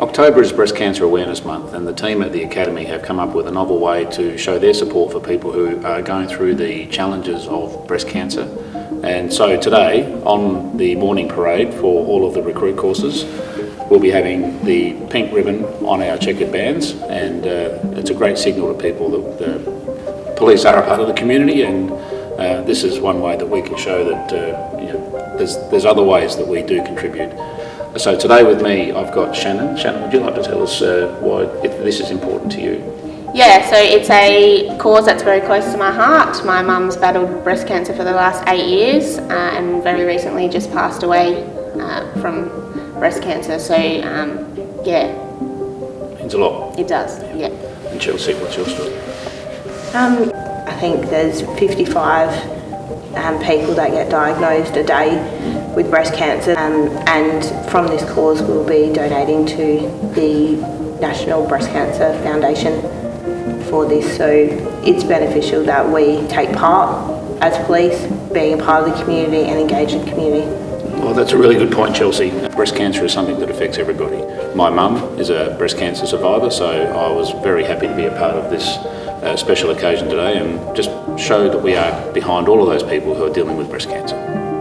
October is Breast Cancer Awareness Month and the team at the Academy have come up with a novel way to show their support for people who are going through the challenges of breast cancer. And so today, on the morning parade for all of the recruit courses, we'll be having the pink ribbon on our checkered bands and uh, it's a great signal to people that the police are a part of the community and uh, this is one way that we can show that uh, you know, there's, there's other ways that we do contribute. So today with me I've got Shannon. Shannon, would you like to tell us uh, why it, this is important to you? Yeah, so it's a cause that's very close to my heart. My mum's battled breast cancer for the last eight years uh, and very recently just passed away uh, from breast cancer. So um, yeah, Means a lot. it does. Yeah. And Chelsea, what's your story? Um, I think there's 55 um, people that get diagnosed a day with breast cancer um, and from this cause we'll be donating to the National Breast Cancer Foundation for this so it's beneficial that we take part as police, being a part of the community and engaging the community. Well, that's a really good point, Chelsea. Breast cancer is something that affects everybody. My mum is a breast cancer survivor, so I was very happy to be a part of this uh, special occasion today and just show that we are behind all of those people who are dealing with breast cancer.